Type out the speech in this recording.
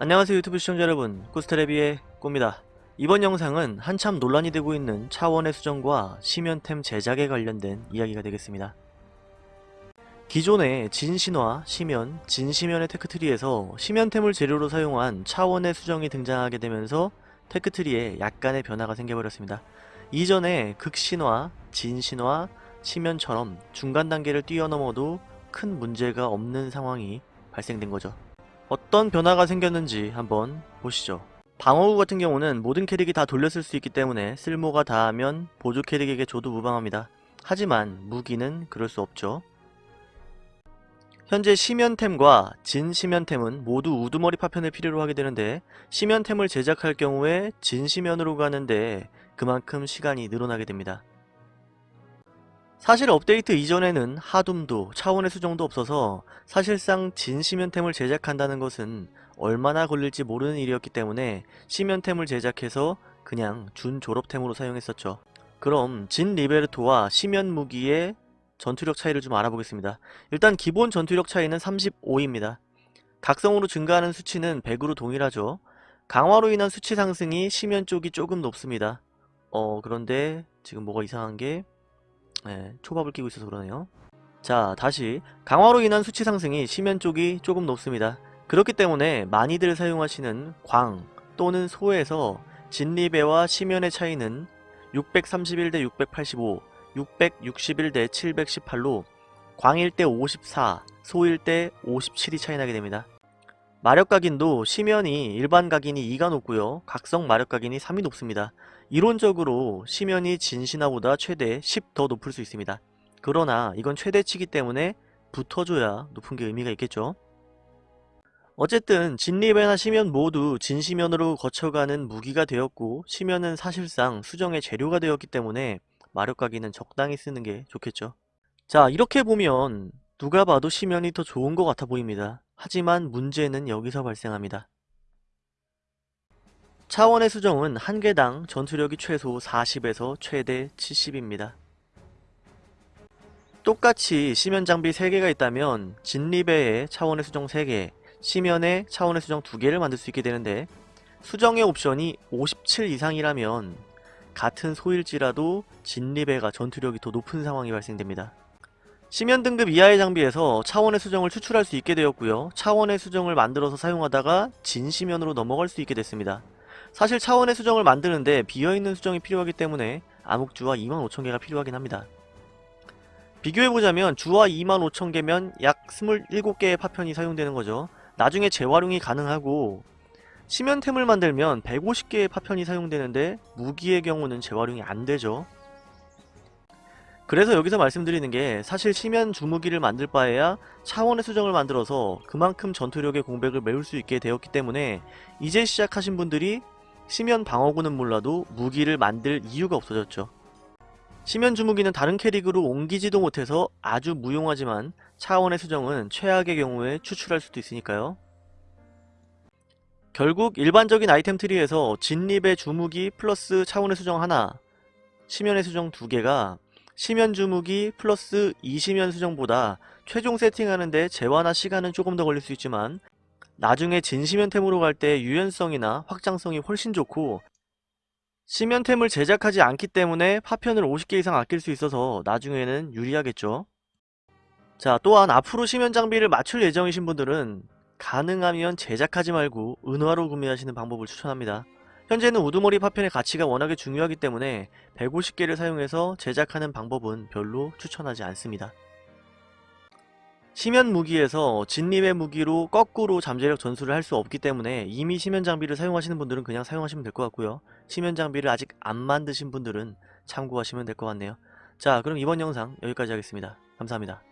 안녕하세요 유튜브 시청자 여러분. 꾸스테레비의 꾸입니다. 이번 영상은 한참 논란이 되고 있는 차원의 수정과 심연템 제작에 관련된 이야기가 되겠습니다. 기존의 진신화, 심연, 진심연의 테크트리에서 심연템을 재료로 사용한 차원의 수정이 등장하게 되면서 테크트리에 약간의 변화가 생겨버렸습니다. 이전에 극신화, 진신화, 심연처럼 중간 단계를 뛰어넘어도 큰 문제가 없는 상황이 발생된 거죠 어떤 변화가 생겼는지 한번 보시죠. 방어구 같은 경우는 모든 캐릭이 다 돌렸을 수 있기 때문에 쓸모가 다하면 보조 캐릭에게 줘도 무방합니다. 하지만 무기는 그럴 수 없죠. 현재 심연템과 진심연템은 모두 우두머리 파편을 필요로 하게 되는데 심연템을 제작할 경우에 진심연으로 가는데 그만큼 시간이 늘어나게 됩니다. 사실 업데이트 이전에는 하둠도 차원의 수정도 없어서 사실상 진 심연템을 제작한다는 것은 얼마나 걸릴지 모르는 일이었기 때문에 심연템을 제작해서 그냥 준 졸업템으로 사용했었죠. 그럼 진 리베르토와 심연 무기의 전투력 차이를 좀 알아보겠습니다. 일단 기본 전투력 차이는 35입니다. 각성으로 증가하는 수치는 100으로 동일하죠. 강화로 인한 수치 상승이 심연 쪽이 조금 높습니다. 어 그런데 지금 뭐가 이상한 게 네, 초밥을 끼고 있어서 그러네요. 자 다시 강화로 인한 수치 상승이 심연 쪽이 조금 높습니다. 그렇기 때문에 많이들 사용하시는 광 또는 소에서 진리배와 심연의 차이는 631 대 685, 661 대 718로 광일 때 54, 소일 때 57이 차이나게 됩니다. 마력 각인도 심연이 일반 각인이 2가 높고요. 각성 마력 각인이 3이 높습니다. 이론적으로 심연이 진신화보다 최대 10 더 높을 수 있습니다. 그러나 이건 최대치기 때문에 붙어줘야 높은 게 의미가 있겠죠. 어쨌든 진리배나 심연 모두 진심연으로 거쳐가는 무기가 되었고 심연은 사실상 수정의 재료가 되었기 때문에 마력각이는 적당히 쓰는 게 좋겠죠. 자 이렇게 보면 누가 봐도 심연이 더 좋은 것 같아 보입니다. 하지만 문제는 여기서 발생합니다. 차원의 수정은 한 개당 전투력이 최소 40에서 최대 70입니다. 똑같이 심연 장비 3개가 있다면 진리배에 차원의 수정 3개, 심연에 차원의 수정 2개를 만들 수 있게 되는데 수정의 옵션이 57 이상이라면 같은 소일지라도 진리배가 전투력이 더 높은 상황이 발생됩니다. 심연 등급 이하의 장비에서 차원의 수정을 추출할 수 있게 되었고요. 차원의 수정을 만들어서 사용하다가 진심연으로 넘어갈 수 있게 됐습니다. 사실 차원의 수정을 만드는데 비어있는 수정이 필요하기 때문에 암흑주와 25,000개가 필요하긴 합니다. 비교해보자면 주와 25,000개면 약 27개의 파편이 사용되는 거죠. 나중에 재활용이 가능하고 심연템을 만들면 150개의 파편이 사용되는데 무기의 경우는 재활용이 안되죠. 그래서 여기서 말씀드리는 게 사실 심연 주무기를 만들 바에야 차원의 수정을 만들어서 그만큼 전투력의 공백을 메울 수 있게 되었기 때문에 이제 시작하신 분들이 심연 방어구는 몰라도 무기를 만들 이유가 없어졌죠. 심연 주무기는 다른 캐릭으로 옮기지도 못해서 아주 무용하지만 차원의 수정은 최악의 경우에 추출할 수도 있으니까요. 결국 일반적인 아이템 트리에서 진립의 주무기 플러스 차원의 수정 하나, 심연의 수정 두 개가 심연 주무기 플러스 이심연 수정보다 최종 세팅하는데 재화나 시간은 조금 더 걸릴 수 있지만 나중에 진심연템으로 갈 때 유연성이나 확장성이 훨씬 좋고 심연템을 제작하지 않기 때문에 파편을 50개 이상 아낄 수 있어서 나중에는 유리하겠죠. 자 또한 앞으로 심연 장비를 맞출 예정이신 분들은 가능하면 제작하지 말고 은화로 구매하시는 방법을 추천합니다. 현재는 우두머리 파편의 가치가 워낙에 중요하기 때문에 150개를 사용해서 제작하는 방법은 별로 추천하지 않습니다. 심연 무기에서 진림의 무기로 거꾸로 잠재력 전술을 할 수 없기 때문에 이미 심연 장비를 사용하시는 분들은 그냥 사용하시면 될 것 같고요. 심연 장비를 아직 안 만드신 분들은 참고하시면 될 것 같네요. 자 그럼 이번 영상 여기까지 하겠습니다. 감사합니다.